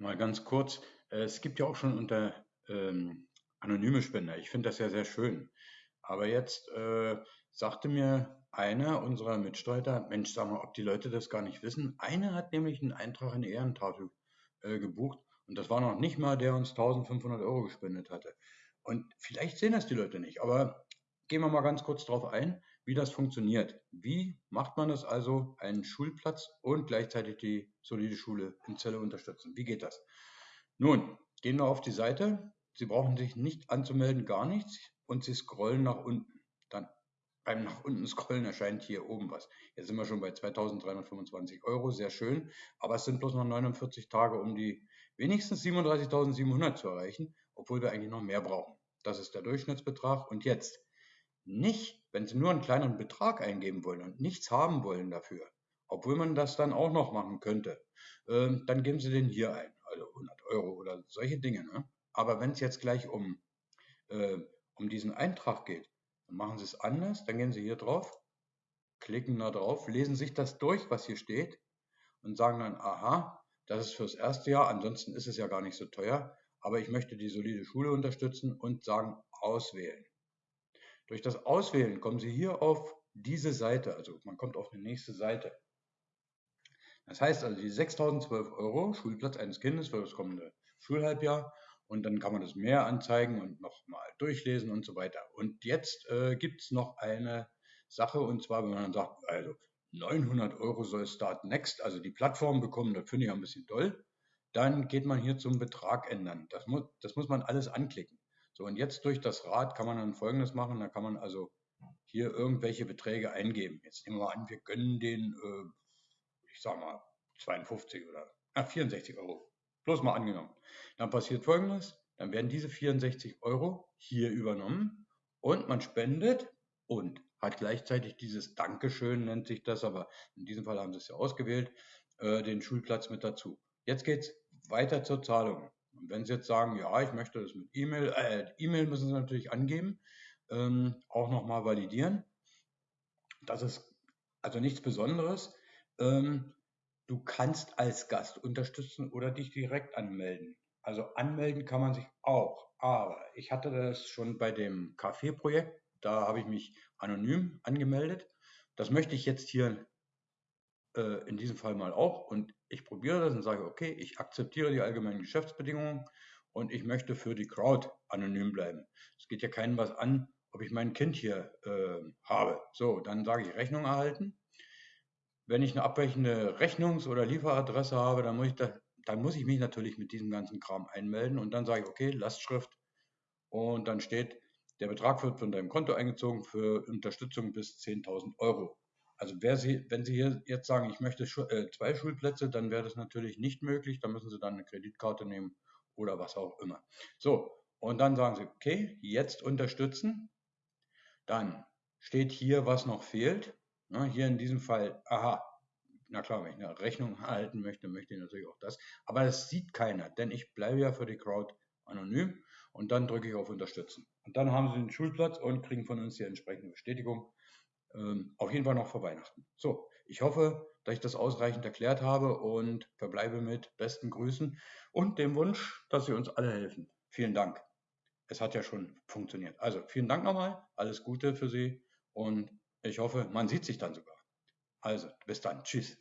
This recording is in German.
Mal ganz kurz, äh, es gibt ja auch schon unter ähm, anonyme Spender. Ich finde das ja sehr schön. Aber jetzt äh, sagte mir einer unserer Mitstreiter, Mensch, sag mal, ob die Leute das gar nicht wissen. Einer hat nämlich einen Eintrag in die Ehrentafel äh, gebucht und das war noch nicht mal, der uns 1500 Euro gespendet hatte. Und vielleicht sehen das die Leute nicht, aber gehen wir mal ganz kurz darauf ein, wie das funktioniert. Wie macht man es also, einen Schulplatz und gleichzeitig die solide Schule in Zelle unterstützen? Wie geht das? Nun, gehen wir auf die Seite. Sie brauchen sich nicht anzumelden, gar nichts. Und Sie scrollen nach unten. Dann beim nach unten scrollen erscheint hier oben was. Jetzt sind wir schon bei 2325 Euro, sehr schön. Aber es sind bloß noch 49 Tage, um die wenigstens 37.700 zu erreichen, obwohl wir eigentlich noch mehr brauchen. Das ist der Durchschnittsbetrag. Und jetzt nicht, wenn Sie nur einen kleinen Betrag eingeben wollen und nichts haben wollen dafür, obwohl man das dann auch noch machen könnte, äh, dann geben Sie den hier ein, also 100 Euro oder solche Dinge. Ne? Aber wenn es jetzt gleich um, äh, um diesen Eintrag geht, dann machen Sie es anders, dann gehen Sie hier drauf, klicken da drauf, lesen sich das durch, was hier steht und sagen dann, aha, das ist fürs erste Jahr, ansonsten ist es ja gar nicht so teuer, aber ich möchte die solide Schule unterstützen und sagen, auswählen. Durch das Auswählen kommen Sie hier auf diese Seite, also man kommt auf die nächste Seite. Das heißt also, die 6.012 Euro Schulplatz eines Kindes für das kommende Schulhalbjahr und dann kann man das mehr anzeigen und nochmal durchlesen und so weiter. Und jetzt äh, gibt es noch eine Sache und zwar, wenn man dann sagt, also 900 Euro soll Start Next, also die Plattform bekommen, das finde ich ein bisschen toll, dann geht man hier zum Betrag ändern. Das muss, das muss man alles anklicken. So, und jetzt durch das Rad kann man dann Folgendes machen. Da kann man also hier irgendwelche Beträge eingeben. Jetzt nehmen wir an, wir gönnen den, äh, ich sag mal, 52 oder äh, 64 Euro. Bloß mal angenommen. Dann passiert Folgendes. Dann werden diese 64 Euro hier übernommen und man spendet und hat gleichzeitig dieses Dankeschön, nennt sich das, aber in diesem Fall haben sie es ja ausgewählt, äh, den Schulplatz mit dazu. Jetzt geht es weiter zur Zahlung. Und wenn Sie jetzt sagen, ja, ich möchte das mit E-Mail, äh, E-Mail müssen Sie natürlich angeben, ähm, auch nochmal validieren. Das ist also nichts Besonderes. Ähm, du kannst als Gast unterstützen oder dich direkt anmelden. Also anmelden kann man sich auch. Aber ich hatte das schon bei dem Café-Projekt. Da habe ich mich anonym angemeldet. Das möchte ich jetzt hier äh, in diesem Fall mal auch. Und ich probiere das und sage, okay, ich akzeptiere die allgemeinen Geschäftsbedingungen und ich möchte für die Crowd anonym bleiben. Es geht ja keinem was an, ob ich mein Kind hier äh, habe. So, dann sage ich Rechnung erhalten. Wenn ich eine abweichende Rechnungs- oder Lieferadresse habe, dann muss, ich da, dann muss ich mich natürlich mit diesem ganzen Kram einmelden und dann sage ich, okay, Lastschrift und dann steht, der Betrag wird von deinem Konto eingezogen für Unterstützung bis 10.000 Euro. Also Sie, wenn Sie hier jetzt sagen, ich möchte äh, zwei Schulplätze, dann wäre das natürlich nicht möglich. Dann müssen Sie dann eine Kreditkarte nehmen oder was auch immer. So, und dann sagen Sie, okay, jetzt unterstützen. Dann steht hier, was noch fehlt. Na, hier in diesem Fall, aha, na klar, wenn ich eine Rechnung erhalten möchte, möchte ich natürlich auch das. Aber das sieht keiner, denn ich bleibe ja für die Crowd anonym und dann drücke ich auf Unterstützen. Und dann haben Sie den Schulplatz und kriegen von uns die entsprechende Bestätigung ähm, auf jeden Fall noch vor Weihnachten. So, ich hoffe, dass ich das ausreichend erklärt habe und verbleibe mit besten Grüßen und dem Wunsch, dass Sie uns alle helfen. Vielen Dank. Es hat ja schon funktioniert. Also vielen Dank nochmal, alles Gute für Sie und ich hoffe, man sieht sich dann sogar. Also, bis dann. Tschüss.